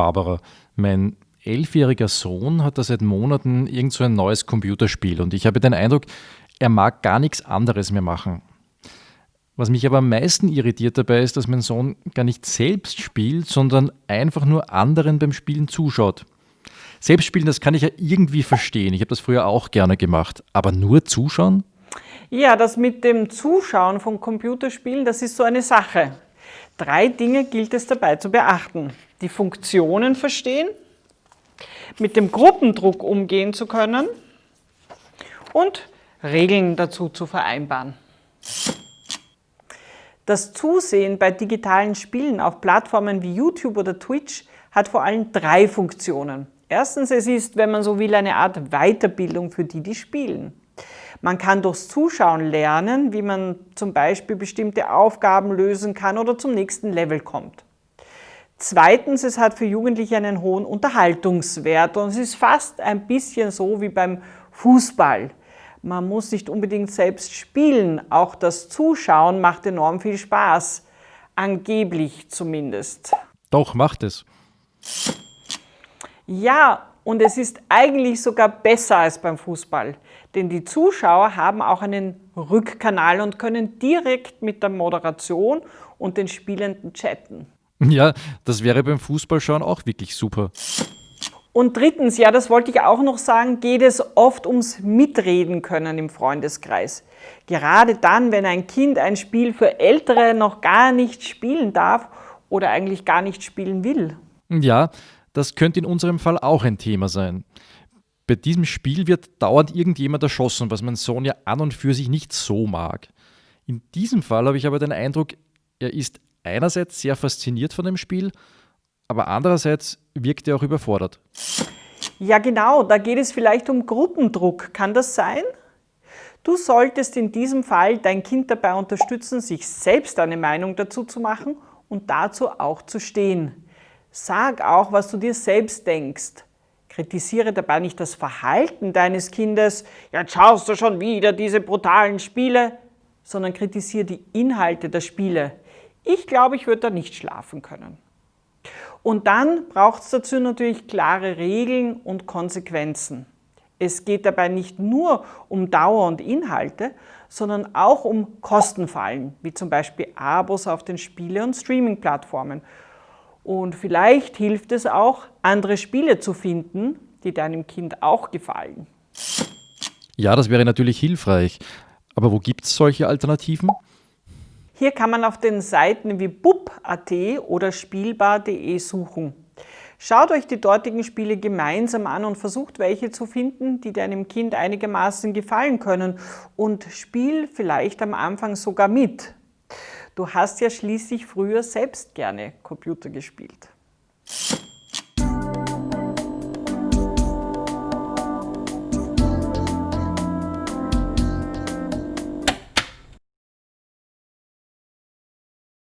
Barbara, mein elfjähriger Sohn hat da seit Monaten irgend so ein neues Computerspiel und ich habe den Eindruck, er mag gar nichts anderes mehr machen. Was mich aber am meisten irritiert dabei ist, dass mein Sohn gar nicht selbst spielt, sondern einfach nur anderen beim Spielen zuschaut. Selbstspielen, das kann ich ja irgendwie verstehen. Ich habe das früher auch gerne gemacht. Aber nur zuschauen? Ja, das mit dem Zuschauen von Computerspielen, das ist so eine Sache. Drei Dinge gilt es dabei zu beachten. Die Funktionen verstehen, mit dem Gruppendruck umgehen zu können und Regeln dazu zu vereinbaren. Das Zusehen bei digitalen Spielen auf Plattformen wie YouTube oder Twitch hat vor allem drei Funktionen. Erstens, es ist, wenn man so will, eine Art Weiterbildung für die, die spielen. Man kann durchs Zuschauen lernen, wie man zum Beispiel bestimmte Aufgaben lösen kann oder zum nächsten Level kommt. Zweitens, es hat für Jugendliche einen hohen Unterhaltungswert und es ist fast ein bisschen so wie beim Fußball. Man muss nicht unbedingt selbst spielen, auch das Zuschauen macht enorm viel Spaß, angeblich zumindest. Doch, macht es. Ja, und es ist eigentlich sogar besser als beim Fußball, denn die Zuschauer haben auch einen Rückkanal und können direkt mit der Moderation und den Spielenden chatten. Ja, das wäre beim Fußballschauen auch wirklich super. Und drittens, ja, das wollte ich auch noch sagen, geht es oft ums Mitreden können im Freundeskreis. Gerade dann, wenn ein Kind ein Spiel für Ältere noch gar nicht spielen darf oder eigentlich gar nicht spielen will. Ja, das könnte in unserem Fall auch ein Thema sein. Bei diesem Spiel wird dauernd irgendjemand erschossen, was mein Sohn ja an und für sich nicht so mag. In diesem Fall habe ich aber den Eindruck, er ist einerseits sehr fasziniert von dem Spiel, aber andererseits wirkt er auch überfordert. Ja genau, da geht es vielleicht um Gruppendruck. Kann das sein? Du solltest in diesem Fall dein Kind dabei unterstützen, sich selbst eine Meinung dazu zu machen und dazu auch zu stehen. Sag auch, was du dir selbst denkst. Kritisiere dabei nicht das Verhalten deines Kindes, jetzt schaust du schon wieder diese brutalen Spiele, sondern kritisiere die Inhalte der Spiele. Ich glaube, ich würde da nicht schlafen können. Und dann braucht es dazu natürlich klare Regeln und Konsequenzen. Es geht dabei nicht nur um Dauer und Inhalte, sondern auch um Kostenfallen, wie zum Beispiel Abos auf den Spiele- und Streaming-Plattformen und vielleicht hilft es auch, andere Spiele zu finden, die deinem Kind auch gefallen. Ja, das wäre natürlich hilfreich. Aber wo gibt es solche Alternativen? Hier kann man auf den Seiten wie bub.at oder spielbar.de suchen. Schaut euch die dortigen Spiele gemeinsam an und versucht welche zu finden, die deinem Kind einigermaßen gefallen können und spiel vielleicht am Anfang sogar mit. Du hast ja schließlich früher selbst gerne Computer gespielt.